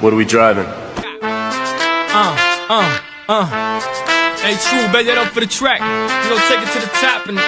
What are we driving? Uh, uh, uh. Hey, true, bet that up for the track. You know, take it to the top and.